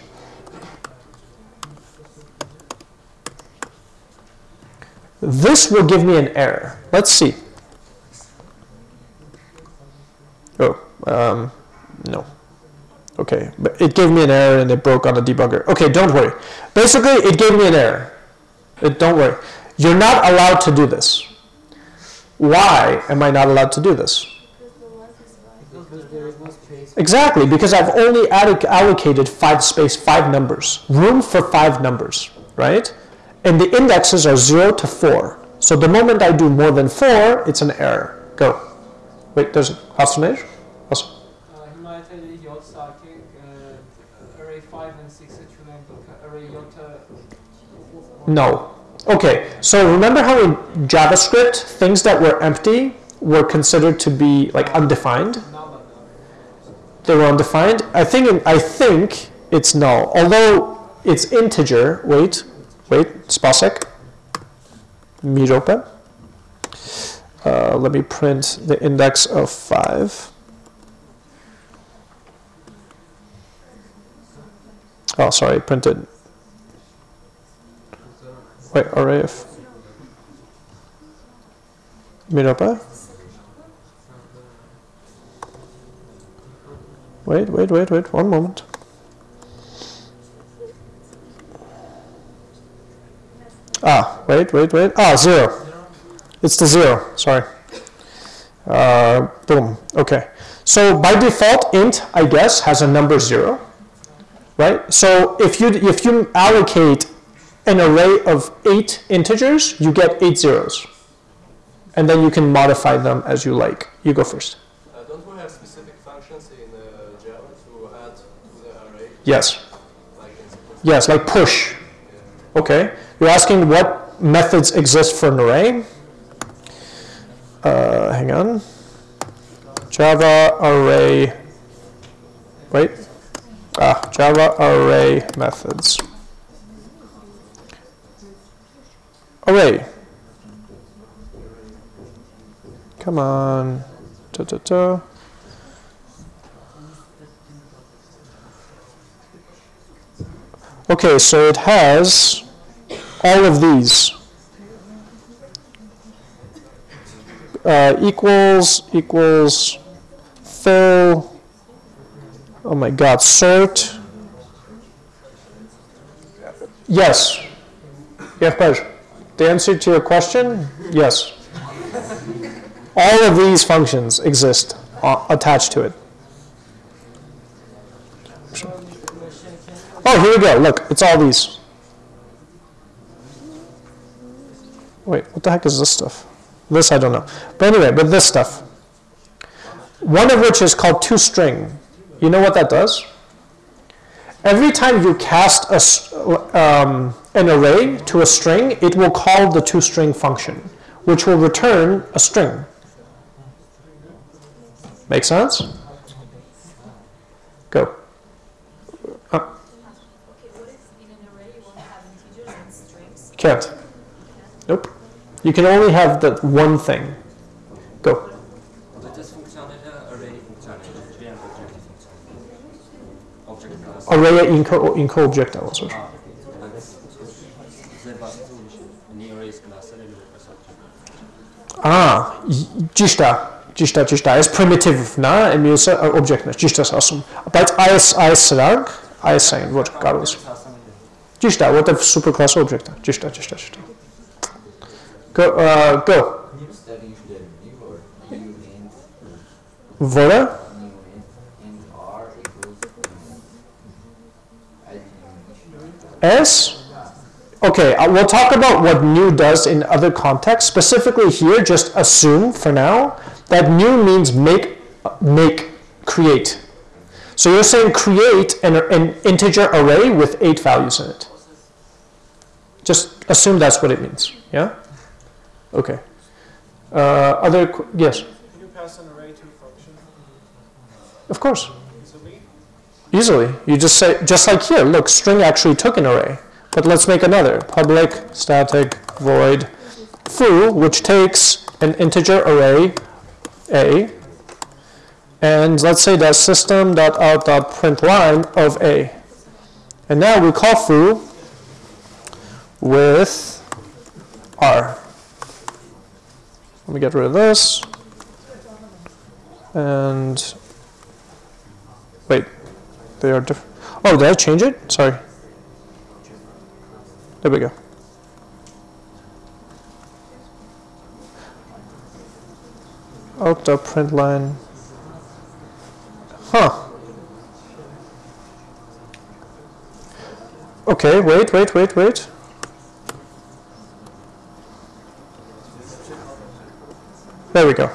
this will give me an error. Let's see. Oh, um, no. Okay, but it gave me an error and it broke on the debugger. Okay, don't worry. Basically, it gave me an error. It, don't worry. You're not allowed to do this. Why am I not allowed to do this? Because there is no space. Exactly, because I've only allocated five space, five numbers, room for five numbers, right? And the indexes are zero to four. So the moment I do more than four, it's an error. Go. Wait, there's hast du nicht? Was? Himayete J sakin array 5 and 6 açılan array J No. Okay, so remember how in JavaScript, things that were empty were considered to be like undefined? They were undefined. I think I think it's null. Although it's integer. Wait, wait, spasek. Mirope. Uh, let me print the index of five. Oh, sorry, printed. Wait, array of. Mirope. Wait, wait, wait, wait, one moment. Ah, wait, wait, wait. Ah, zero. It's the zero, sorry. Uh, boom, okay. So by default, int, I guess, has a number zero, right? So if you, if you allocate an array of eight integers, you get eight zeros. And then you can modify them as you like. You go first. Uh, don't we have specific functions in uh, Java to add to the array, Yes. like? Yes, like push. Okay. You're asking what methods exist for an array? Uh, hang on. Java array. Wait. Ah, Java array methods. Array. Come on. Ta ta ta. Okay, so it has all of these. Uh, equals, equals, fill, oh my god, sort. Yes. Yeah, pleasure. The answer to your question, yes. All of these functions exist uh, attached to it. Oh, here we go. Look, it's all these. Wait, what the heck is this stuff? This I don't know. But anyway, but this stuff. One of which is called toString. You know what that does? Every time you cast a, um, an array to a string, it will call the toString function, which will return a string. Make sense? Go. Uh? Can't. Nope. You can only have that one thing. Go. Array objective funkcjonalne. Object. Ահա, ճիշտ է, ճիշտ է, ճիշտ է, այս primitive-ն է, մյուսը object-ն է, ճիշտ ես ասում։ Բայց այս այս սրանք, այս այն, որ կարող ես։ Ճիշտ է, որտեվ superclass-ը object է, ճիշտ է, ճիշտ է, ճիշտ է։ Go, go։ Որը? S Okay, uh, we'll talk about what new does in other contexts. Specifically here, just assume for now that new means make, make, create. So you're saying create an, an integer array with eight values in it. Just assume that's what it means. Yeah? Okay. Uh, other, yes, Can you pass an array to a function of course. easily? Easily. You just say, just like here, look, string actually took an array. But let's make another. Public static void foo, which takes an integer array a, and let's say that system.out.println of a. And now we call foo with r. Let me get rid of this. And wait, they are different. Oh, did I change it? Sorry. There we go. Out print line. Huh. Okay, wait, wait, wait, wait. There we go.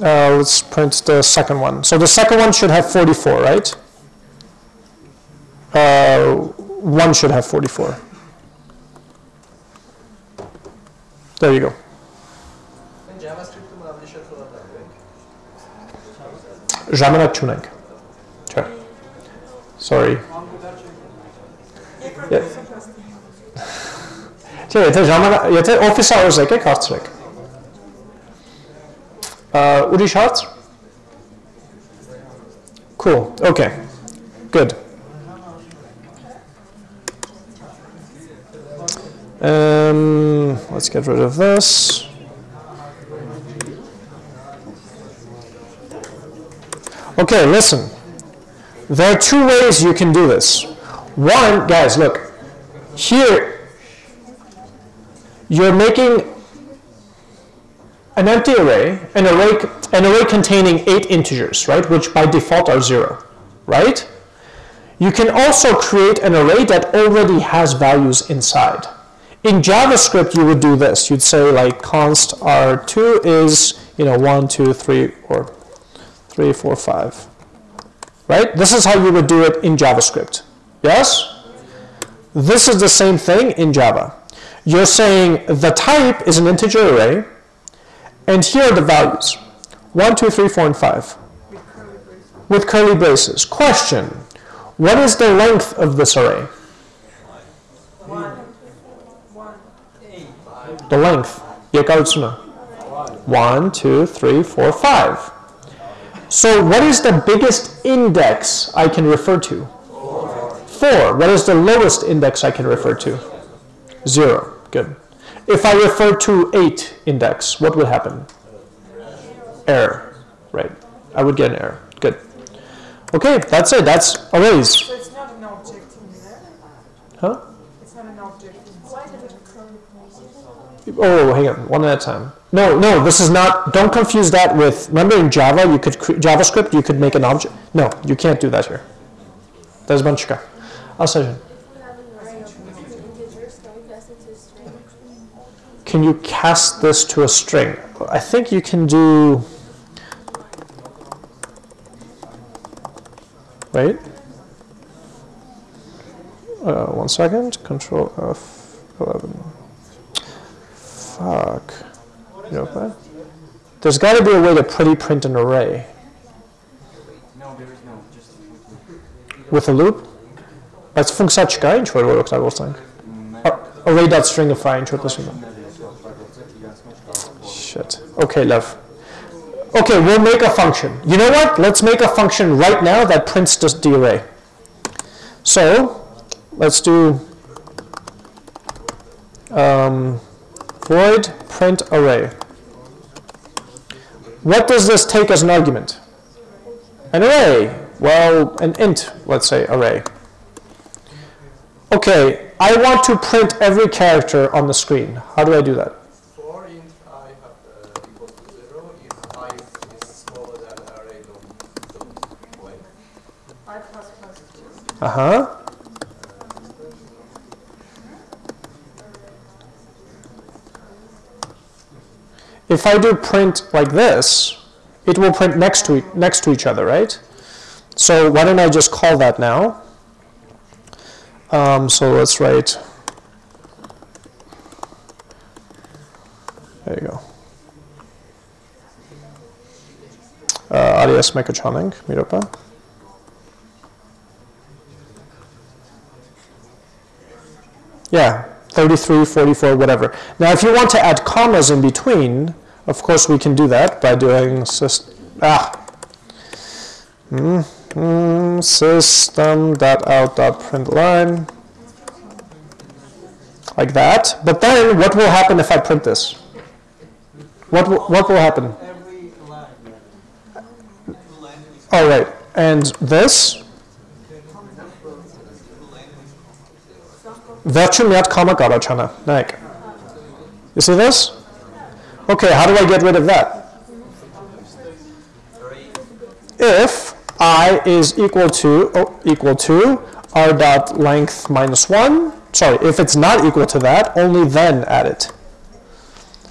Uh, let's print the second one. So the second one should have 44, right? Uh, one should have 44. There you go. Ժամանակ չունենք։ Sure. Sorry։ Չէ, եթե ժամանակ, եթե office hours եկեք հարցրեք։ Ուրիշ հարց։ Cool. Okay. Good. Um, let's get rid of this. Okay, listen. There are two ways you can do this. One, guys, look. Here, you're making an empty array, an array, an array containing eight integers, right, which by default are zero, right? You can also create an array that already has values inside. In JavaScript, you would do this. You'd say like const r2 is, you know, one, two, three, or three, four, five. Right? This is how you would do it in JavaScript. Yes? This is the same thing in Java. You're saying the type is an integer array, and here are the values. 1, 2, 3, 4, and 5. With curly braces. Question. What is the length of this array? the length 也告诉呢 1, 2, 3, 4, 5. So what is the biggest index I can refer to? 4. What is the lowest index I can refer to? 0. Good. If I refer to 8 index, what would happen? Error. Right. I would get an error. Good. Okay, that's it. That's arrays. So it's not an object in there? Huh? Oh, hang on, one at a time. No, no, this is not. Don't confuse that with. Remember in Java, you could JavaScript, you could make an object. No, you can't do that here. There's Banchika. Asajan. Can you cast this to a string? I think you can do. Wait. Uh, one second. Control F11. Fuck. You know what? There's got to be a way to pretty print an array. No, there is no. Just With a loop? Բայց ֆունկցիա չկա ինչ որ որ օգտագործենք։ array.stringify ինչ որ տեսնում եմ։ Shit. Okay, love. Okay, we'll make a function. You know what? Let's make a function right now that prints the, the array. So, let's do um, void print array. What does this take as an argument? An array. Well, an int, let's say, array. Okay, I want to print every character on the screen. How do I do that? For If I do print like this, it will print next to next to each other, right? So why don't I just call that now? Um, so let's write. There you go. Uh, alias mechatronic. Yeah, 33, 44, whatever. Now, if you want to add commas in between, of course, we can do that by doing system, ah, mm, mm, system.out.println, like that. But then, what will happen if I print this? What will, what will happen? All right, and this? Virtual comma. You see this? Okay, how do I get rid of that? If i is equal to oh, equal to r dot length minus 1, sorry, if it's not equal to that, only then add it.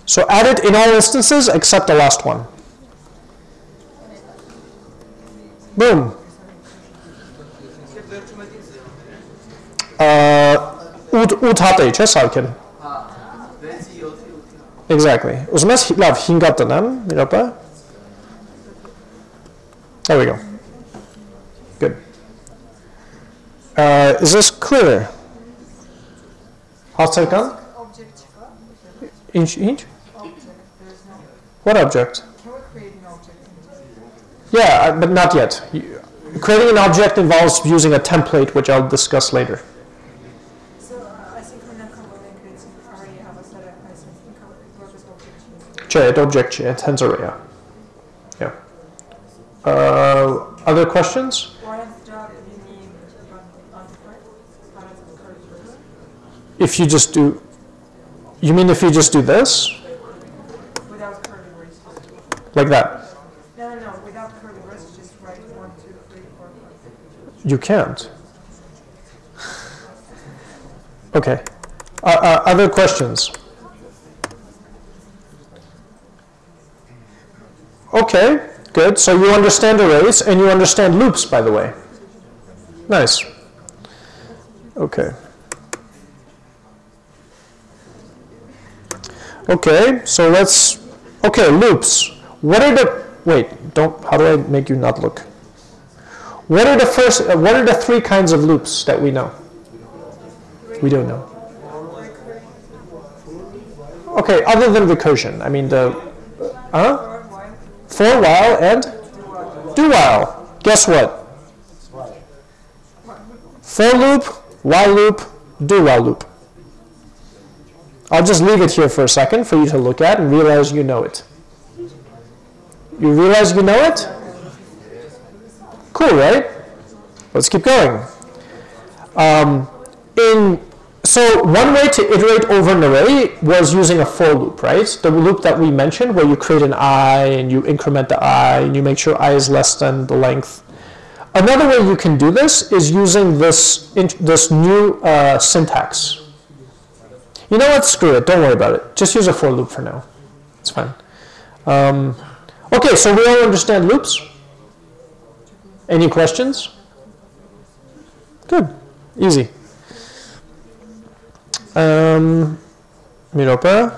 So add it in all instances except the last one. Boom. Uh, ut, ut hatte ich, Exactly. Uzmesc la hingată, n-am? There we go. Good. Uh, is this clear? Hasarkan? Inch, inch? What object? Yeah, uh, but not yet. Creating an object involves using a template, which I'll discuss later. On, on the front? How does it occur first? If you just do, you mean if you just do this, like that? No, no, no, without curly braces, just write one, two, three, four, five. You can't. Okay. Uh, uh, other questions? Okay, good. So you understand arrays and you understand loops, by the way. Nice. Okay. Okay, so let's. Okay, loops. What are the. Wait, don't. How do I make you not look? What are the first? Uh, what are the three kinds of loops that we know? We don't know. Okay, other than recursion, I mean the, huh? For while and do while. Guess what? For loop, while loop, do while loop. I'll just leave it here for a second for you to look at and realize you know it. You realize you know it? Cool, right? Let's keep going. Um, in so one way to iterate over an array was using a for loop, right? The loop that we mentioned, where you create an i and you increment the i and you make sure i is less than the length. Another way you can do this is using this this new uh, syntax. You know what? Screw it. Don't worry about it. Just use a for loop for now. It's fine. Um, okay, so we all understand loops. Any questions? Good. Easy. Um, Miropa.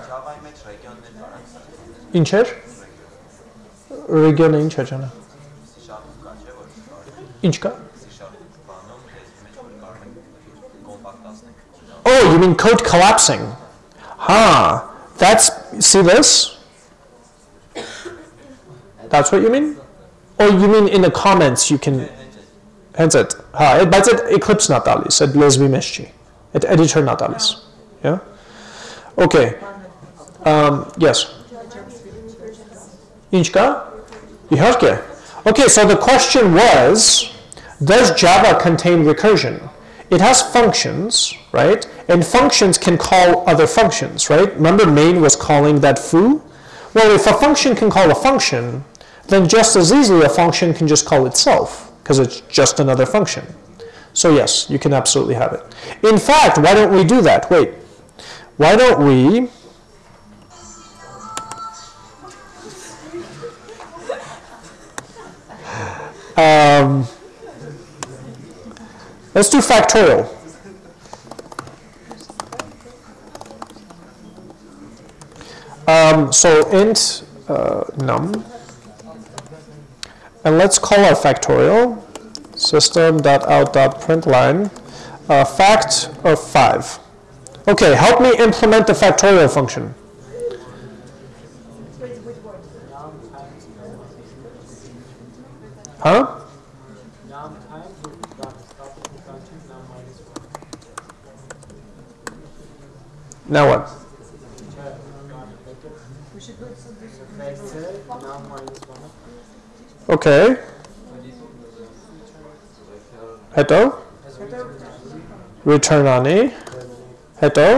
Ինչեր։ Ռեգիոնը ինչ է ճանա։ Ինչ կա։ Oh, you mean code collapsing? Huh. That's see this? That's what you mean? Or you mean in the comments you can hands it. Ha, it but it eclipse not dali, said lesbi meshchi չի։ Այդ editor not տալիս։ Yeah? Okay. Um, yes. Ինչ կա? Իհարկե. Okay, so the question was, does Java contain recursion? It has functions, right? And functions can call other functions, right? Remember main was calling that foo? Well, if a function can call a function, then just as easily a function can just call itself, because it's just another function. So yes, you can absolutely have it. In fact, why don't we do that? Wait. Why don't we [LAUGHS] um, Let's do factorial. Um, so int uh, num, and let's call our factorial system.out.println uh, fact of 5. Okay, help me implement the factorial function. Huh? Num times with dot stop function num minus one. Now what? Check. We should do some this. Vector num minus one. Okay. Heto? Return ani. Heto?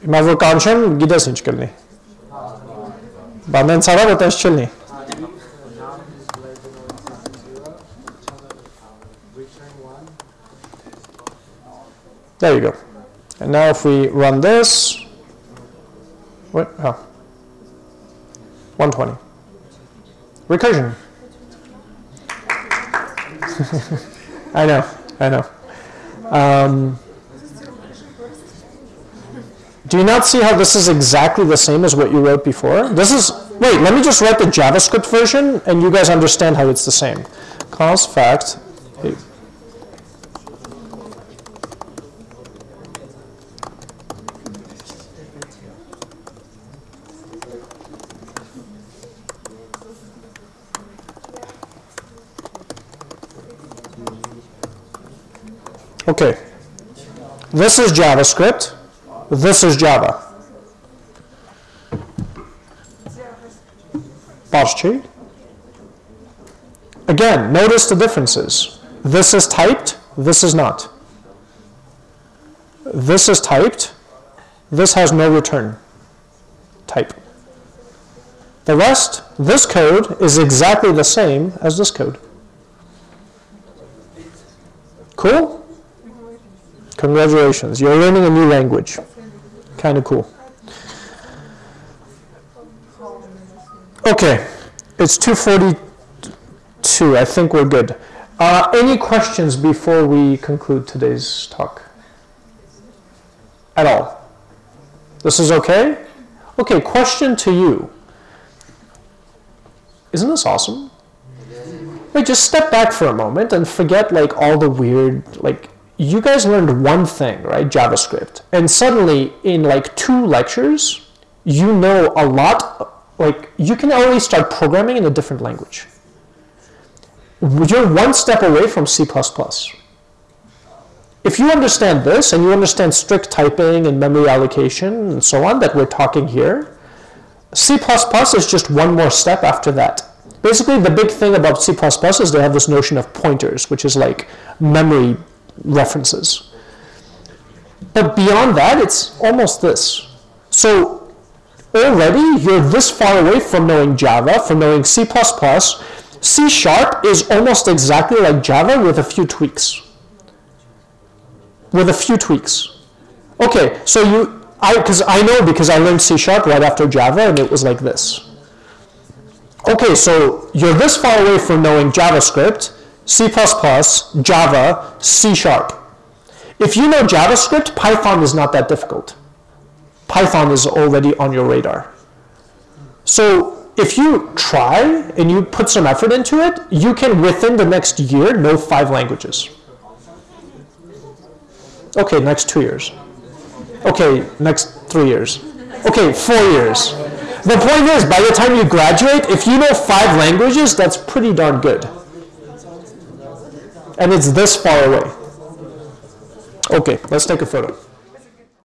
Հիմա որ կանչեմ, գիտես ինչ կլինի։ Բան հենց արա որ տես չլինի։ Num is less than or equal to zero. Return one. There you go. And now if we run this, what? Oh. 120. Recursion. [LAUGHS] I know, I know. Um, do you not see how this is exactly the same as what you wrote before? This is, wait, let me just write the JavaScript version and you guys understand how it's the same. Cause fact, Okay. This is JavaScript. This is Java. Patrzcie. Again, notice the differences. This is typed, this is not. This is typed, this has no return type. The rest, this code is exactly the same as this code. Cool? Congratulations, you're learning a new language. Kind of cool. Okay, it's 2:42. I think we're good. Uh, any questions before we conclude today's talk? At all? This is okay? Okay, question to you. Isn't this awesome? Wait, just step back for a moment and forget like all the weird like you guys learned one thing, right? JavaScript. And suddenly, in like two lectures, you know a lot, like, you can already start programming in a different language. You're one step away from C++. If you understand this and you understand strict typing and memory allocation and so on that we're talking here, C++ is just one more step after that. Basically, the big thing about C++ is they have this notion of pointers, which is like memory references. But beyond that, it's almost this. So already you're this far away from knowing Java, from knowing C++. C Sharp is almost exactly like Java with a few tweaks. With a few tweaks. Okay, so you, I, because I know because I learned C Sharp right after Java and it was like this. Okay, so you're this far away from knowing JavaScript, C++, Java, C Sharp. If you know JavaScript, Python is not that difficult. Python is already on your radar. So if you try and you put some effort into it, you can within the next year know five languages. Okay, next two years. Okay, next three years. Okay, four years. The point is, by the time you graduate, if you know five languages, that's pretty darn good and it's this far away. Okay, let's take a photo.